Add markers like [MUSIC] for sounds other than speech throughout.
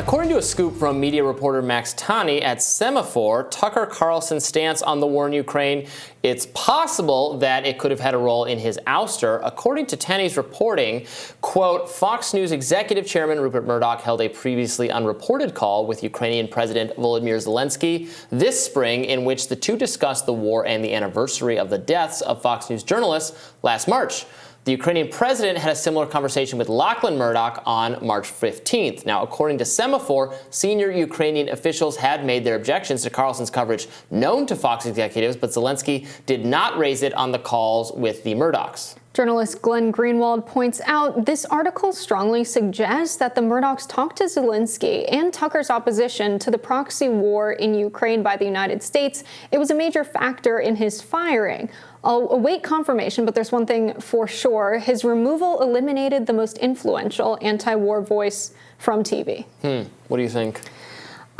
According to a scoop from media reporter Max Tani at Semafor, Tucker Carlson's stance on the war in Ukraine, it's possible that it could have had a role in his ouster. According to Tani's reporting, quote, Fox News executive chairman Rupert Murdoch held a previously unreported call with Ukrainian President Volodymyr Zelensky this spring in which the two discussed the war and the anniversary of the deaths of Fox News journalists last March. The Ukrainian president had a similar conversation with Lachlan Murdoch on March 15th. Now, according to Semafor, senior Ukrainian officials had made their objections to Carlson's coverage known to Fox executives, but Zelensky did not raise it on the calls with the Murdochs. Journalist Glenn Greenwald points out this article strongly suggests that the Murdochs talked to Zelensky and Tucker's opposition to the proxy war in Ukraine by the United States. It was a major factor in his firing. I'll await confirmation, but there's one thing for sure. His removal eliminated the most influential anti-war voice from TV. Hmm. What do you think?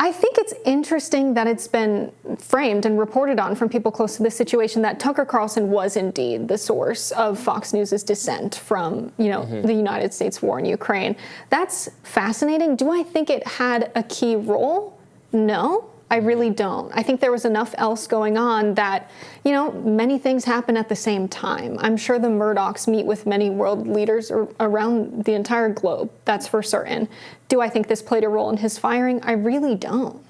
I think it's interesting that it's been framed and reported on from people close to the situation that Tucker Carlson was indeed the source of Fox News's dissent from, you know, mm -hmm. the United States war in Ukraine. That's fascinating. Do I think it had a key role? No. I really don't. I think there was enough else going on that, you know, many things happen at the same time. I'm sure the Murdochs meet with many world leaders around the entire globe. That's for certain. Do I think this played a role in his firing? I really don't.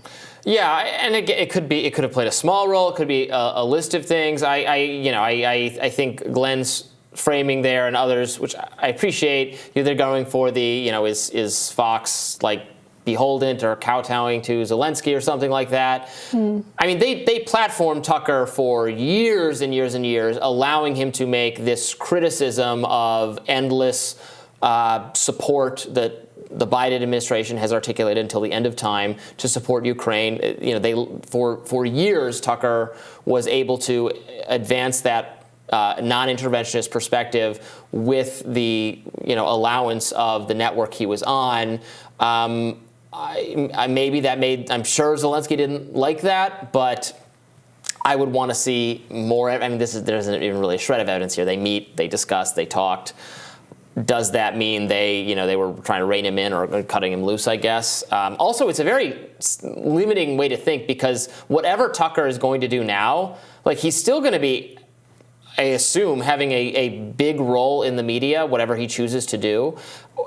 Yeah, and it, it, could be it could have played a small role. It could be a, a list of things. I, I you know, I, I, I think Glenn's framing there and others, which I appreciate. You know, they're going for the you know is is Fox like beholden or kowtowing to Zelensky or something like that. Mm. I mean, they, they platformed Tucker for years and years and years, allowing him to make this criticism of endless uh, support that the Biden administration has articulated until the end of time to support Ukraine. Uh, you know, they for for years Tucker was able to advance that uh, non-interventionist perspective with the you know allowance of the network he was on. Um, I, I, maybe that made, I'm sure Zelensky didn't like that, but I would want to see more. I mean, this is, there isn't even really a shred of evidence here. They meet, they discuss, they talked. Does that mean they, you know, they were trying to rein him in or cutting him loose, I guess? Um, also, it's a very limiting way to think because whatever Tucker is going to do now, like he's still going to be I assume, having a, a big role in the media, whatever he chooses to do.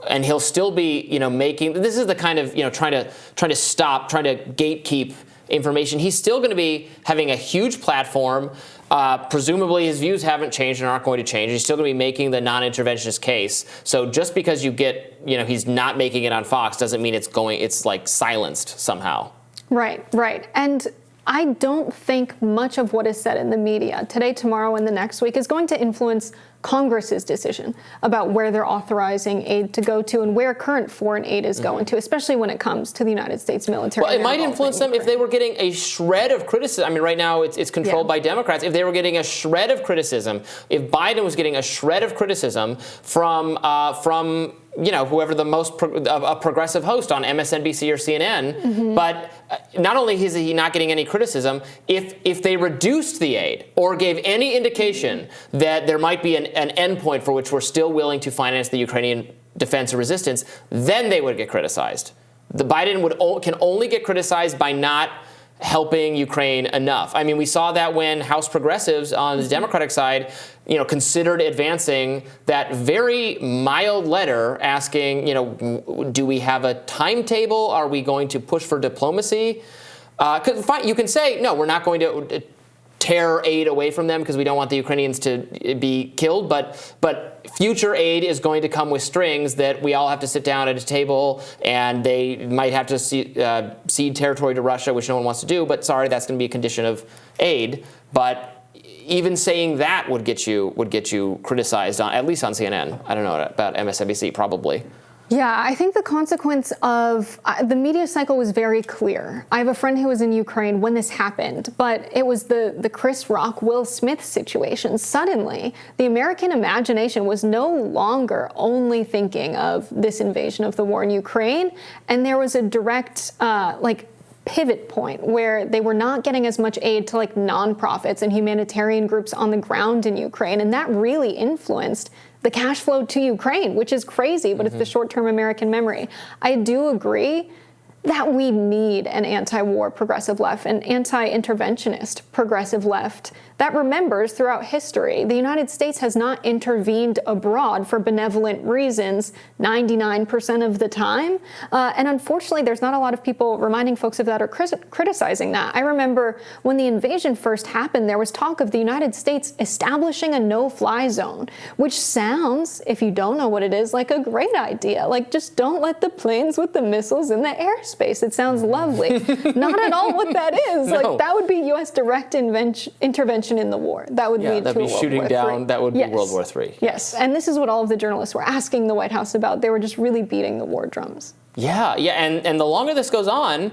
And he'll still be, you know, making, this is the kind of, you know, trying to, trying to stop, trying to gatekeep information. He's still going to be having a huge platform. Uh, presumably his views haven't changed and aren't going to change. He's still going to be making the non-interventionist case. So just because you get, you know, he's not making it on Fox doesn't mean it's going, it's like silenced somehow. Right, right. And I don't think much of what is said in the media today, tomorrow, and the next week is going to influence Congress's decision about where they're authorizing aid to go to and where current foreign aid is mm -hmm. going to, especially when it comes to the United States military. Well, it might influence them if they were getting a shred of criticism. I mean, right now it's, it's controlled yeah. by Democrats. If they were getting a shred of criticism, if Biden was getting a shred of criticism from uh, from you know, whoever the most pro a progressive host on MSNBC or CNN. Mm -hmm. But uh, not only is he not getting any criticism, if if they reduced the aid or gave any indication that there might be an, an endpoint for which we're still willing to finance the Ukrainian defense or resistance, then they would get criticized. The Biden would can only get criticized by not helping Ukraine enough. I mean, we saw that when House progressives on the Democratic side, you know, considered advancing that very mild letter asking, you know, do we have a timetable? Are we going to push for diplomacy? Uh, you can say, no, we're not going to tear aid away from them because we don't want the Ukrainians to be killed, but, but future aid is going to come with strings that we all have to sit down at a table and they might have to see, uh, cede territory to Russia, which no one wants to do, but sorry, that's going to be a condition of aid. But even saying that would get you would get you criticized on at least on CNN. I don't know about MSNBC, probably. Yeah, I think the consequence of uh, the media cycle was very clear. I have a friend who was in Ukraine when this happened, but it was the, the Chris Rock, Will Smith situation. Suddenly, the American imagination was no longer only thinking of this invasion of the war in Ukraine, and there was a direct, uh, like, pivot point where they were not getting as much aid to like nonprofits and humanitarian groups on the ground in Ukraine. And that really influenced the cash flow to Ukraine, which is crazy, but mm -hmm. it's the mm-hmm. short-term American memory. I do agree that we need an anti-war progressive left, an anti-interventionist progressive left that remembers throughout history the United States has not intervened abroad for benevolent reasons 99% of the time. Uh, and unfortunately, there's not a lot of people reminding folks of that or criticizing that. I remember when the invasion first happened, there was talk of the United States establishing a no-fly zone, which sounds, if you don't know what it is, like a great idea. Like, just don't let the planes with the missiles in the airspace. It sounds lovely. [LAUGHS] not at all what that is. No. Like, that would be U.S. direct intervention intervention in the war. That would yeah, lead that'd to be shooting War down. III. That would yes. be World War III. Yes, and this is what all of the journalists were asking the White House about. They were just really beating the war drums. Yeah, yeah, and and the longer this goes on,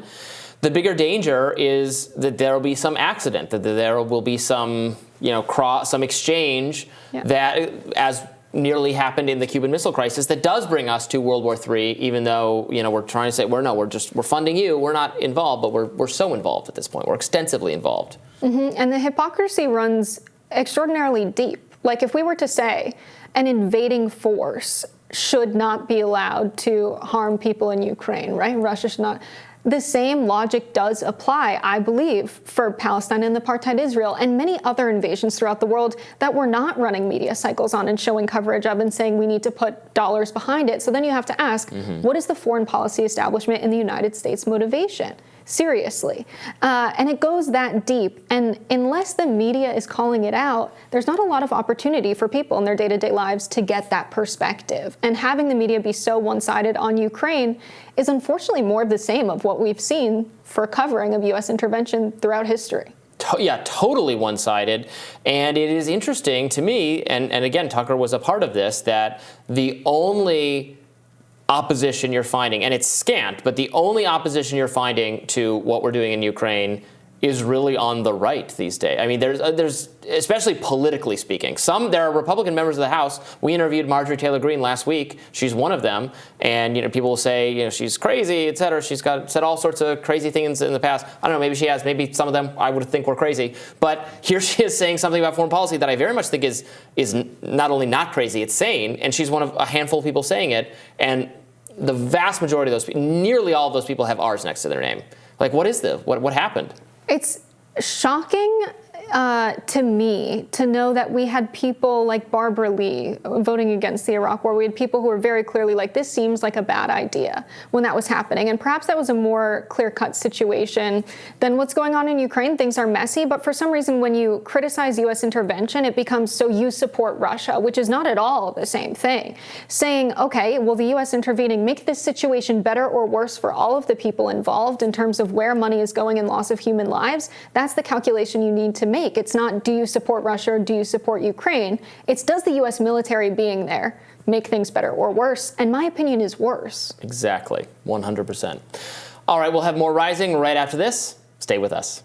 the bigger danger is that there will be some accident, that there will be some you know cross, some exchange yeah. that as nearly happened in the Cuban Missile Crisis that does bring us to World War III, even though you know we're trying to say we're no, we're just we're funding you, we're not involved, but we're we're so involved at this point, we're extensively involved. Mm -hmm. And the hypocrisy runs extraordinarily deep. Like if we were to say an invading force should not be allowed to harm people in Ukraine, right? Russia should not the same logic does apply, I believe, for Palestine and apartheid Israel and many other invasions throughout the world that we're not running media cycles on and showing coverage of and saying we need to put dollars behind it. So then you have to ask, mm -hmm. what is the foreign policy establishment in the United States motivation? Seriously. Uh, and it goes that deep. And unless the media is calling it out, there's not a lot of opportunity for people in their day-to-day -day lives to get that perspective. And having the media be so one-sided on Ukraine is unfortunately more of the same of what we've seen for covering of U.S. intervention throughout history. yeah, totally one-sided. And it is interesting to me, and, and again, Tucker was a part of this, that the only opposition you're finding, and it's scant, but the only opposition you're finding to what we're doing in Ukraine is really on the right these days. I mean, there's, uh, there's especially politically speaking. Some there are Republican members of the House. We interviewed Marjorie Taylor Greene last week. She's one of them, and you know, people will say, you know, she's crazy, et cetera. She's got said all sorts of crazy things in the past. I don't know. Maybe she has. Maybe some of them I would think were crazy. But here [LAUGHS] she is saying something about foreign policy that I very much think is is not only not crazy, it's sane, and she's one of a handful of people saying it. And the vast majority of those people, nearly all of those people have R's next to their name. Like, what is this? What, what happened? It's shocking uh, to me to know that we had people like Barbara Lee voting against the Iraq War. We had people who were very clearly like, this seems like a bad idea when that was happening. And perhaps that was a more clear-cut situation than what's going on in Ukraine. Things are messy, but for some reason, when you criticize U.S. intervention, it becomes so you support Russia, which is not at all the same thing. Saying, okay, will the U.S. intervening make this situation better or worse for all of the people involved in terms of where money is going and loss of human lives? That's the calculation you need to make make. It's not do you support Russia or do you support Ukraine? It's does the U.S. military being there make things better or worse? And my opinion is worse. Exactly, 100%. All right, we'll have more Rising right after this. Stay with us.